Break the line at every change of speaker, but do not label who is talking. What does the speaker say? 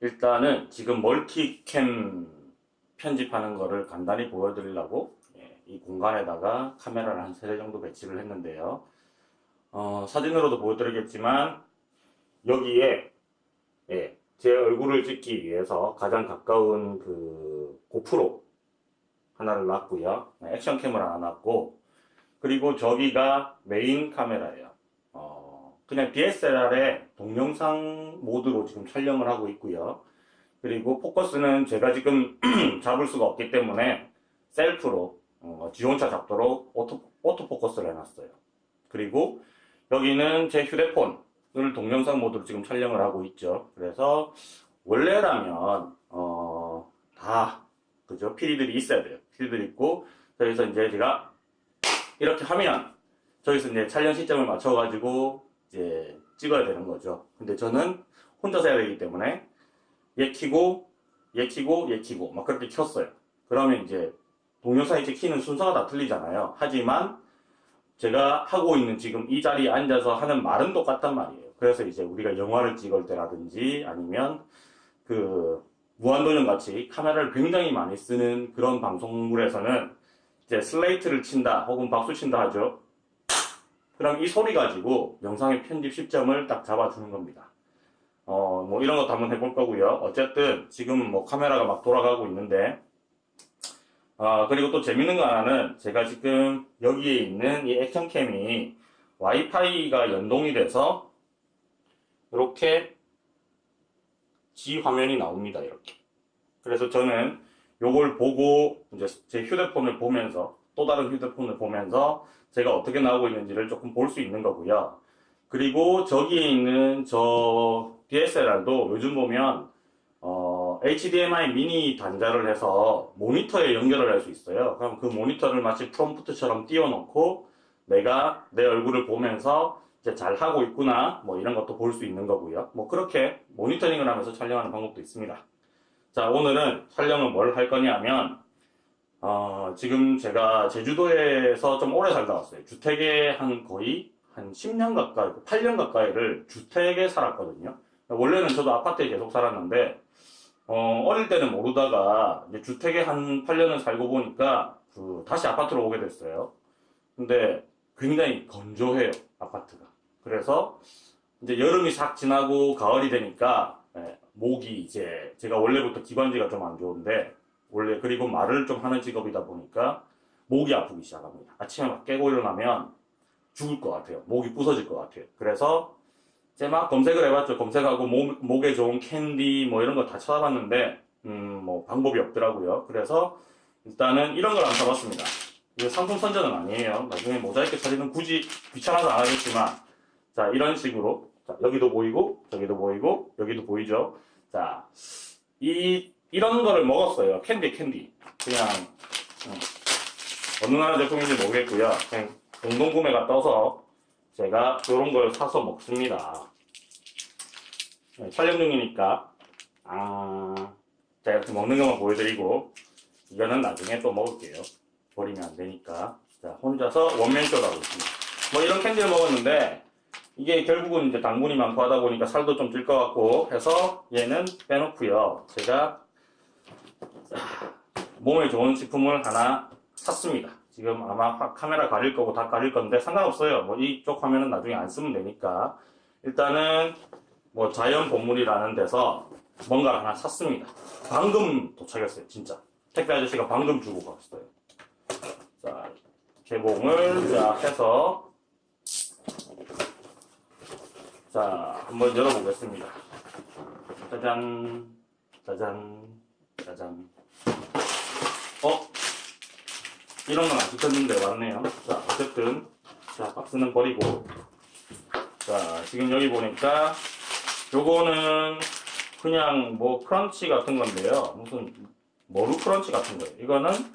일단은 지금 multicam 편집하는 거를 간단히 보여드리려고 예, 이 공간에다가 카메라를 한 3대 정도 배치를 했는데요. 어, 사진으로도 보여드리겠지만 여기에 예, 제 얼굴을 찍기 위해서 가장 가까운 그 고프로 하나를 놨고요. 네, action cam을 하나 놨고 그리고 저기가 메인 카메라예요. 어, 그냥 DSLR의 동영상 모드로 지금 촬영을 하고 있고요. 그리고 포커스는 제가 지금 잡을 수가 없기 때문에 self로 어, 지 혼자 잡도록 auto, autofocus를 해놨어요. 그리고 여기는 제 휴대폰을 동영상 모드로 지금 촬영을 하고 있죠. 그래서 원래라면 어, 다 그죠 피리들이 있어야 돼요. 피리들 있고 저기서 이제 제가 이렇게 하면 저기서 이제 촬영 시점을 맞춰가지고 이제 찍어야 되는 거죠. 근데 저는 혼자서 해야 되기 때문에 얘 키고 얘 키고 얘 키고 막 그렇게 켰어요. 그러면 이제 동영상 이제 키는 순서가 다 틀리잖아요. 하지만 제가 하고 있는 지금 이 자리에 앉아서 하는 말은 똑같단 말이에요. 그래서 이제 우리가 영화를 찍을 때라든지 아니면 그 무한도전 같이 카메라를 굉장히 많이 쓰는 그런 방송물에서는 이제 슬레이트를 친다 혹은 박수 친다 하죠. 그럼 이 소리 가지고 영상의 편집 시점을 딱 잡아주는 겁니다. 어, 뭐 이런 것도 한번 해볼 거고요. 어쨌든 지금 뭐 카메라가 막 돌아가고 있는데 아, 그리고 또 재밌는 거 하나는 제가 지금 여기에 있는 이 액션캠이 와이파이가 연동이 돼서 이렇게 G 화면이 나옵니다. 이렇게. 그래서 저는 요걸 보고 이제 제 휴대폰을 보면서 또 다른 휴대폰을 보면서 제가 어떻게 나오고 있는지를 조금 볼 수 있는 거고요. 그리고 저기에 있는 저 DSLR도 요즘 보면 어, HDMI 미니 단자를 해서 모니터에 연결을 할 수 있어요. 그럼 그 모니터를 마치 프롬프트처럼 띄워놓고 내가 내 얼굴을 보면서 이제 잘 하고 있구나 뭐 이런 것도 볼 수 있는 거고요. 뭐 그렇게 모니터링을 하면서 촬영하는 방법도 있습니다. 자 오늘은 촬영을 뭘 할 거냐면 어, 지금 제가 제주도에서 좀 오래 살다 왔어요. 주택에 한 거의 한 10년 가까이, 8년 가까이를 주택에 살았거든요. 원래는 저도 아파트에 계속 살았는데, 어, 어릴 때는 모르다가, 주택에 한 8년을 살고 보니까, 그, 다시 아파트로 오게 됐어요. 근데 굉장히 건조해요, 아파트가. 그래서, 이제 여름이 싹 지나고 가을이 되니까, 예, 목이 이제, 제가 원래부터 기관지가 좀 안 좋은데, 원래, 그리고 말을 좀 하는 직업이다 보니까, 목이 아프기 시작합니다. 아침에 막 깨고 일어나면, 죽을 것 같아요. 목이 부서질 것 같아요. 그래서 제가 막 검색을 해봤죠. 검색하고 목, 목에 좋은 캔디 뭐 이런 거 다 찾아봤는데 음 뭐 방법이 없더라고요. 그래서 일단은 이런 걸 안 사봤습니다. 이거 상품 선전은 아니에요. 나중에 모자이크 처리는 굳이 귀찮아서 안 하겠지만 자 이런 식으로 자 여기도 보이고 저기도 보이고 여기도 보이죠. 자이 이런 거를 먹었어요. 캔디 캔디 그냥 음, 어느 나라 제품인지 모르겠고요. 그냥 공동구매가 떠서 제가 이런 걸 사서 먹습니다. 네, 촬영 중이니까 아 제가 이렇게 먹는 것만 보여드리고 이거는 나중에 또 먹을게요. 버리면 안 되니까 자 혼자서 원맨쇼를 하고 있습니다. 뭐 이런 캔디를 먹었는데 이게 결국은 이제 당분이 많고 하다 보니까 살도 좀 찔 것 같고 해서 얘는 빼놓고요. 제가 몸에 좋은 식품을 하나 샀습니다. 지금 아마 카메라 가릴 거고 다 가릴 건데 상관없어요. 뭐 이쪽 화면은 나중에 안 쓰면 되니까. 일단은 뭐 자연 본물이라는 데서 뭔가를 하나 샀습니다. 방금 도착했어요, 진짜. 택배 아저씨가 방금 주고 갔어요. 자, 개봉을 자 해서 자, 한번 열어보겠습니다. 짜잔, 짜잔, 짜잔. 어? 이런 건안 시켰는데 왔네요. 자, 어쨌든. 자, 박스는 버리고. 자, 지금 여기 보니까, 요거는 그냥 뭐 크런치 같은 건데요. 무슨 머루 크런치 같은 거예요. 이거는